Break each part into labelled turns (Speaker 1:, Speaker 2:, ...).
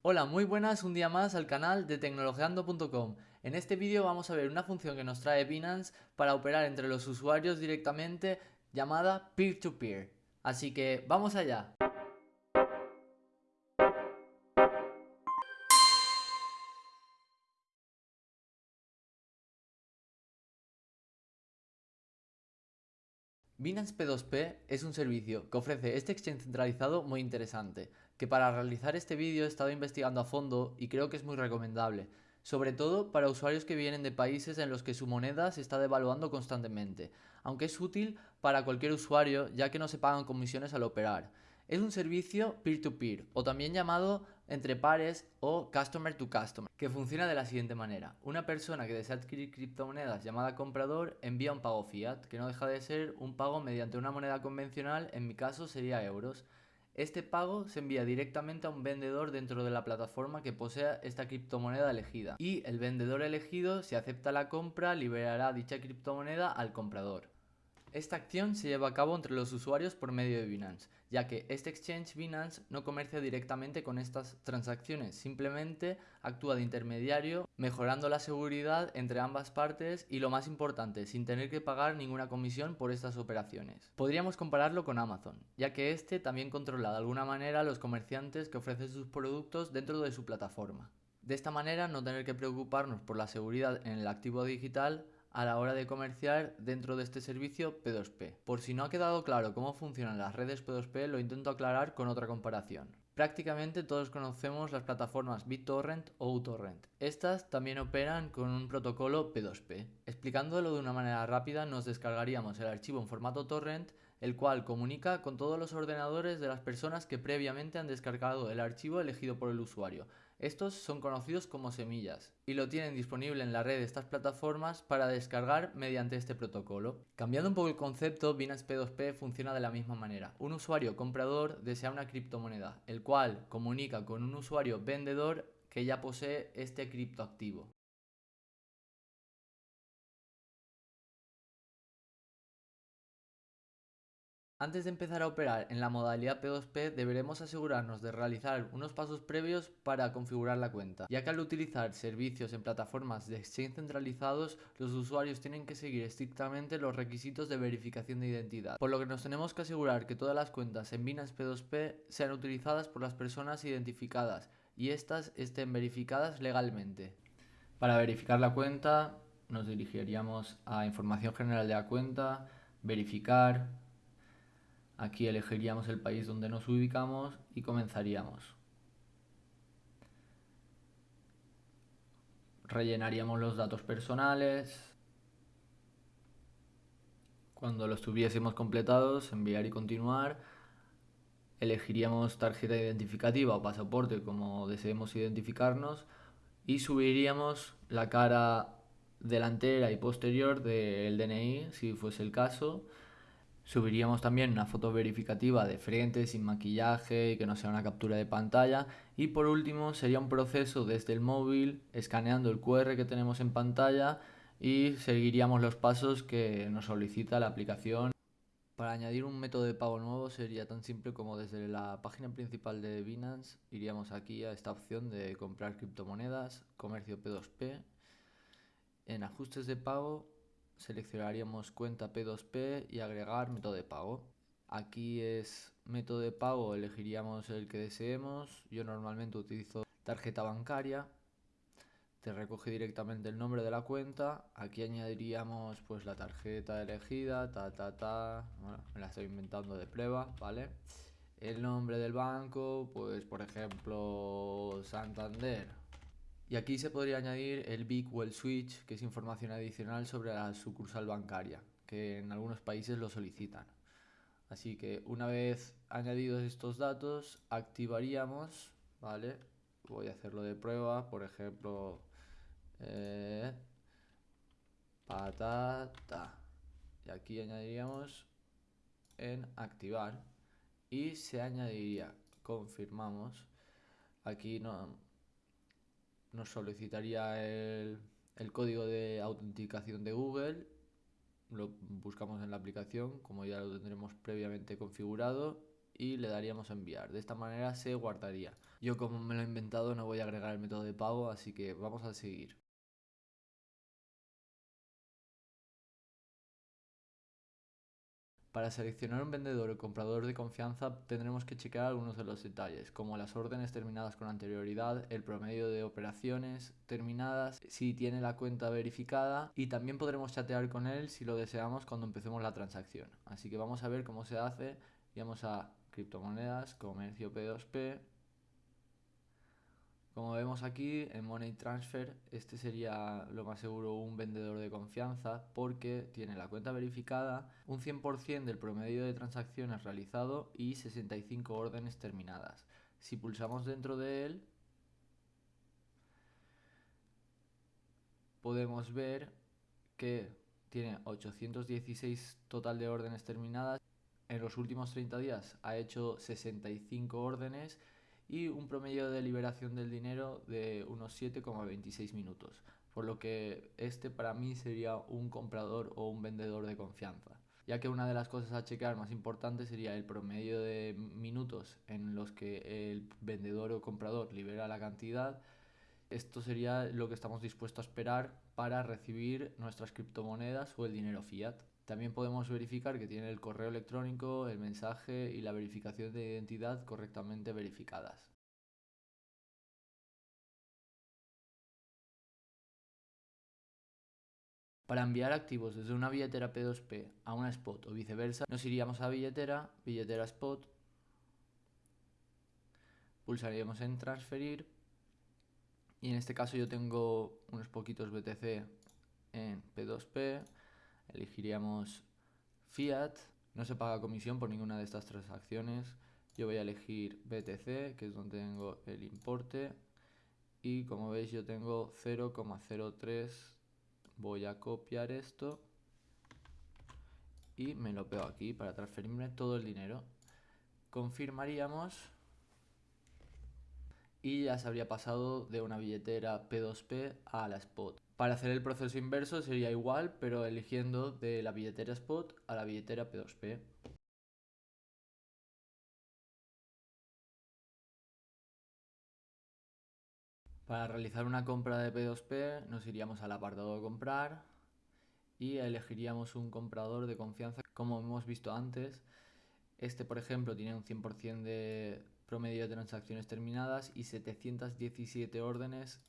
Speaker 1: Hola, muy buenas, un día más al canal de tecnologeando.com. En este vídeo vamos a ver una función que nos trae Binance para operar entre los usuarios directamente llamada peer-to-peer. -peer. Así que vamos allá. Binance P2P es un servicio que ofrece este exchange centralizado muy interesante, que para realizar este vídeo he estado investigando a fondo y creo que es muy recomendable, sobre todo para usuarios que vienen de países en los que su moneda se está devaluando constantemente, aunque es útil para cualquier usuario ya que no se pagan comisiones al operar. Es un servicio peer-to-peer o también llamado entre pares o customer to customer, que funciona de la siguiente manera. Una persona que desea adquirir criptomonedas llamada comprador envía un pago fiat, que no deja de ser un pago mediante una moneda convencional, en mi caso sería euros. Este pago se envía directamente a un vendedor dentro de la plataforma que posea esta criptomoneda elegida y el vendedor elegido, si acepta la compra, liberará dicha criptomoneda al comprador. Esta acción se lleva a cabo entre los usuarios por medio de Binance, ya que este exchange Binance no comercia directamente con estas transacciones, simplemente actúa de intermediario, mejorando la seguridad entre ambas partes y lo más importante, sin tener que pagar ninguna comisión por estas operaciones. Podríamos compararlo con Amazon, ya que este también controla de alguna manera a los comerciantes que ofrecen sus productos dentro de su plataforma. De esta manera no tener que preocuparnos por la seguridad en el activo digital a la hora de comerciar dentro de este servicio P2P. Por si no ha quedado claro cómo funcionan las redes P2P, lo intento aclarar con otra comparación. Prácticamente todos conocemos las plataformas BitTorrent o uTorrent. Estas también operan con un protocolo P2P. Explicándolo de una manera rápida, nos descargaríamos el archivo en formato torrent, el cual comunica con todos los ordenadores de las personas que previamente han descargado el archivo elegido por el usuario, estos son conocidos como semillas y lo tienen disponible en la red de estas plataformas para descargar mediante este protocolo. Cambiando un poco el concepto, Binance P2P funciona de la misma manera. Un usuario comprador desea una criptomoneda, el cual comunica con un usuario vendedor que ya posee este criptoactivo. Antes de empezar a operar en la modalidad P2P deberemos asegurarnos de realizar unos pasos previos para configurar la cuenta, ya que al utilizar servicios en plataformas de exchange centralizados los usuarios tienen que seguir estrictamente los requisitos de verificación de identidad, por lo que nos tenemos que asegurar que todas las cuentas en Binance P2P sean utilizadas por las personas identificadas y estas estén verificadas legalmente. Para verificar la cuenta nos dirigiríamos a información general de la cuenta, verificar, Aquí elegiríamos el país donde nos ubicamos y comenzaríamos. Rellenaríamos los datos personales. Cuando los tuviésemos completados, enviar y continuar. Elegiríamos tarjeta identificativa o pasaporte como deseemos identificarnos y subiríamos la cara delantera y posterior del DNI si fuese el caso Subiríamos también una foto verificativa de frente, sin maquillaje y que no sea una captura de pantalla. Y por último sería un proceso desde el móvil, escaneando el QR que tenemos en pantalla y seguiríamos los pasos que nos solicita la aplicación. Para añadir un método de pago nuevo sería tan simple como desde la página principal de Binance iríamos aquí a esta opción de comprar criptomonedas, comercio P2P. En ajustes de pago seleccionaríamos cuenta P2P y agregar método de pago. Aquí es método de pago, elegiríamos el que deseemos. Yo normalmente utilizo tarjeta bancaria. Te recoge directamente el nombre de la cuenta. Aquí añadiríamos pues la tarjeta elegida, ta ta ta. Bueno, me la estoy inventando de prueba, ¿vale? El nombre del banco, pues por ejemplo Santander. Y aquí se podría añadir el Big Well Switch, que es información adicional sobre la sucursal bancaria, que en algunos países lo solicitan. Así que una vez añadidos estos datos, activaríamos, ¿vale? Voy a hacerlo de prueba, por ejemplo, eh, patata. Y aquí añadiríamos en activar y se añadiría, confirmamos, aquí no, nos solicitaría el, código de autenticación de Google, lo buscamos en la aplicación, como ya lo tendremos previamente configurado, y le daríamos a enviar. De esta manera se guardaría. Yo como me lo he inventado no voy a agregar el método de pago, así que vamos a seguir. Para seleccionar un vendedor o comprador de confianza tendremos que checar algunos de los detalles, como las órdenes terminadas con anterioridad, el promedio de operaciones terminadas, si tiene la cuenta verificada y también podremos chatear con él si lo deseamos cuando empecemos la transacción. Así que vamos a ver cómo se hace. Vamos a criptomonedas, comercio P2P, como vemos aquí en Money Transfer, este sería lo más seguro un vendedor de confianza porque tiene la cuenta verificada, un 100% del promedio de transacciones realizado y 65 órdenes terminadas. Si pulsamos dentro de él, podemos ver que tiene 816 total de órdenes terminadas. En los últimos 30 días ha hecho 65 órdenes y un promedio de liberación del dinero de unos 7,26 minutos, por lo que este para mí sería un comprador o un vendedor de confianza, ya que una de las cosas a checar más importantes sería el promedio de minutos en los que el vendedor o comprador libera la cantidad. Esto sería lo que estamos dispuestos a esperar para recibir nuestras criptomonedas o el dinero fiat. También podemos verificar que tiene el correo electrónico, el mensaje y la verificación de identidad correctamente verificadas. Para enviar activos desde una billetera P2P a una spot o viceversa, nos iríamos a billetera, billetera spot, pulsaríamos en transferir y en este caso yo tengo unos poquitos BTC en P2P, elegiríamos Fiat, no se paga comisión por ninguna de estas transacciones. Yo voy a elegir BTC, que es donde tengo el importe. Y como veis yo tengo 0,03. Voy a copiar esto. Y me lo pego aquí para transferirme todo el dinero. Confirmaríamos. Y ya se habría pasado de una billetera P2P a la Spot. Para hacer el proceso inverso sería igual, pero eligiendo de la billetera Spot a la billetera P2P. Para realizar una compra de P2P nos iríamos al apartado de comprar y elegiríamos un comprador de confianza como hemos visto antes. Este por ejemplo tiene un 100% de promedio de transacciones terminadas y 717 órdenes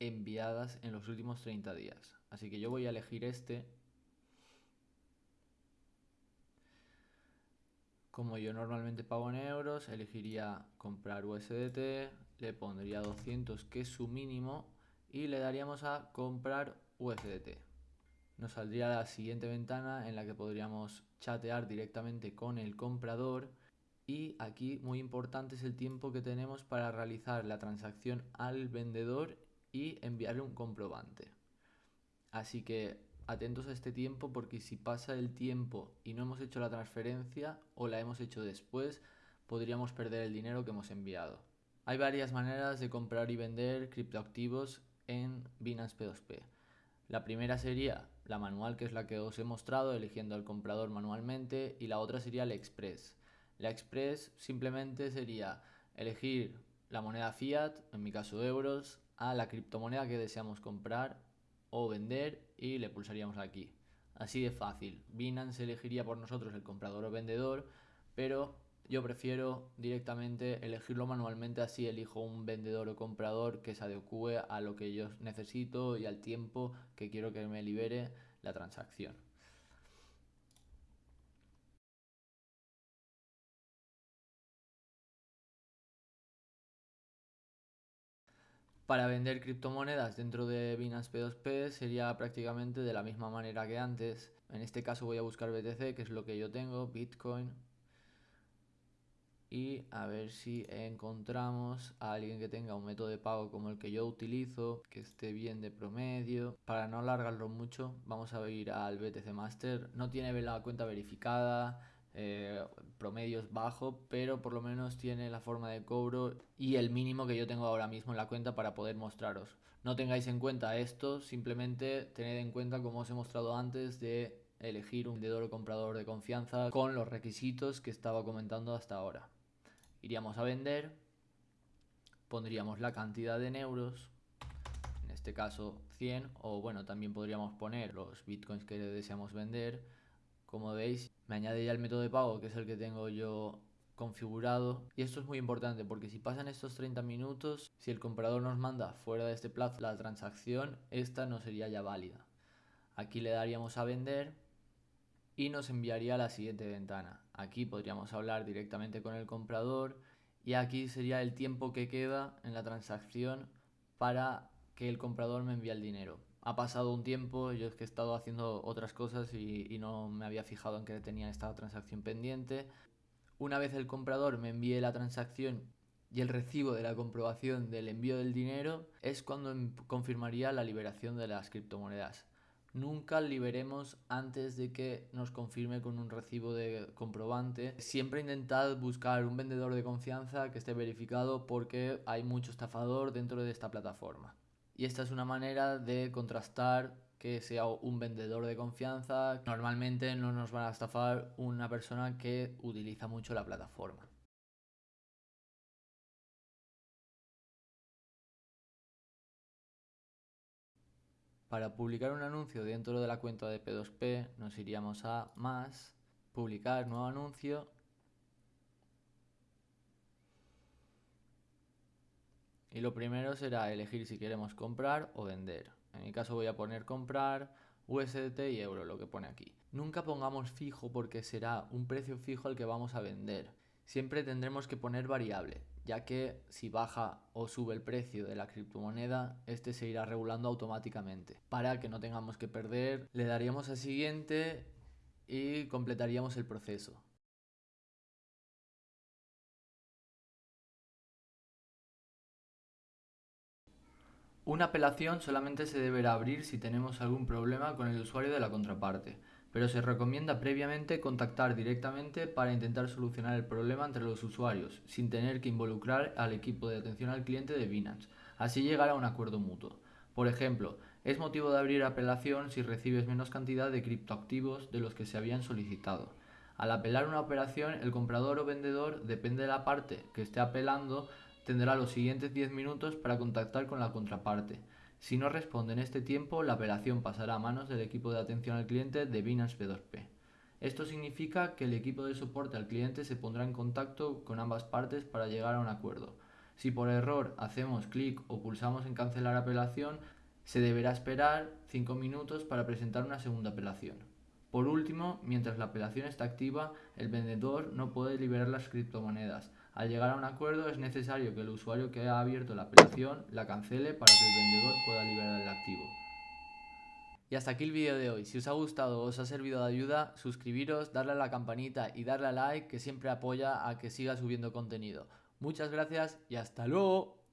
Speaker 1: enviadas en los últimos 30 días. Así que yo voy a elegir este. Como yo normalmente pago en euros, elegiría comprar USDT, le pondría 200 que es su mínimo y le daríamos a comprar USDT. Nos saldría la siguiente ventana en la que podríamos chatear directamente con el comprador y aquí muy importante es el tiempo que tenemos para realizar la transacción al vendedor y enviarle un comprobante. Así que atentos a este tiempo porque si pasa el tiempo y no hemos hecho la transferencia o la hemos hecho después, podríamos perder el dinero que hemos enviado. Hay varias maneras de comprar y vender criptoactivos en Binance P2P. La primera sería la manual, que es la que os he mostrado, eligiendo al comprador manualmente, y la otra sería la Express. La Express simplemente sería elegir la moneda fiat, en mi caso euros, a la criptomoneda que deseamos comprar o vender y le pulsaríamos aquí. Así de fácil. Binance elegiría por nosotros el comprador o vendedor, pero yo prefiero directamente elegirlo manualmente, así elijo un vendedor o comprador que se adecue a lo que yo necesito y al tiempo que quiero que me libere la transacción. Para vender criptomonedas dentro de Binance P2P sería prácticamente de la misma manera que antes. En este caso voy a buscar BTC, que es lo que yo tengo, Bitcoin. Y a ver si encontramos a alguien que tenga un método de pago como el que yo utilizo, que esté bien de promedio. Para no alargarlo mucho, vamos a ir al BTC Master. No tiene la cuenta verificada, eh, promedios bajo, pero por lo menos tiene la forma de cobro y el mínimo que yo tengo ahora mismo en la cuenta para poder mostraros. No tengáis en cuenta esto, simplemente tened en cuenta como os he mostrado antes de elegir un vendedor o comprador de confianza con los requisitos que estaba comentando hasta ahora. Iríamos a vender, pondríamos la cantidad en euros, en este caso 100, o bueno, también podríamos poner los bitcoins que deseamos vender. Como veis, me añade ya el método de pago, que es el que tengo yo configurado. Y esto es muy importante porque si pasan estos 30 minutos, si el comprador nos manda fuera de este plazo la transacción, esta no sería ya válida. Aquí le daríamos a vender y nos enviaría a la siguiente ventana. Aquí podríamos hablar directamente con el comprador y aquí sería el tiempo que queda en la transacción para que el comprador me envíe el dinero. Ha pasado un tiempo, yo es que he estado haciendo otras cosas y, no me había fijado en que tenía esta transacción pendiente. Una vez el comprador me envíe la transacción y el recibo de la comprobación del envío del dinero, es cuando em, confirmaría la liberación de las criptomonedas. Nunca liberemos antes de que nos confirme con un recibo de comprobante. Siempre intentad buscar un vendedor de confianza que esté verificado porque hay mucho estafador dentro de esta plataforma. Y esta es una manera de contrastar que sea un vendedor de confianza. Normalmente no nos van a estafar una persona que utiliza mucho la plataforma. Para publicar un anuncio dentro de la cuenta de P2P nos iríamos a más, publicar nuevo anuncio y lo primero será elegir si queremos comprar o vender. En mi caso voy a poner comprar USDT y euro, lo que pone aquí. Nunca pongamos fijo porque será un precio fijo al que vamos a vender. Siempre tendremos que poner variable, ya que si baja o sube el precio de la criptomoneda, este se irá regulando automáticamente. Para que no tengamos que perder, le daríamos a siguiente y completaríamos el proceso. Una apelación solamente se deberá abrir si tenemos algún problema con el usuario de la contraparte, pero se recomienda previamente contactar directamente para intentar solucionar el problema entre los usuarios, sin tener que involucrar al equipo de atención al cliente de Binance, así llegar a un acuerdo mutuo. Por ejemplo, es motivo de abrir apelación si recibes menos cantidad de criptoactivos de los que se habían solicitado. Al apelar una operación, el comprador o vendedor, depende de la parte que esté apelando, tendrá los siguientes 10 minutos para contactar con la contraparte. Si no responde en este tiempo, la operación pasará a manos del equipo de atención al cliente de Binance P2P. Esto significa que el equipo de soporte al cliente se pondrá en contacto con ambas partes para llegar a un acuerdo. Si por error hacemos clic o pulsamos en cancelar apelación, se deberá esperar 5 minutos para presentar una segunda apelación. Por último, mientras la apelación está activa, el vendedor no puede liberar las criptomonedas, al llegar a un acuerdo es necesario que el usuario que ha abierto la apelación la cancele para que el vendedor pueda liberar el activo. Y hasta aquí el vídeo de hoy. Si os ha gustado o os ha servido de ayuda, suscribiros, darle a la campanita y darle a like que siempre apoya a que siga subiendo contenido. Muchas gracias y hasta luego.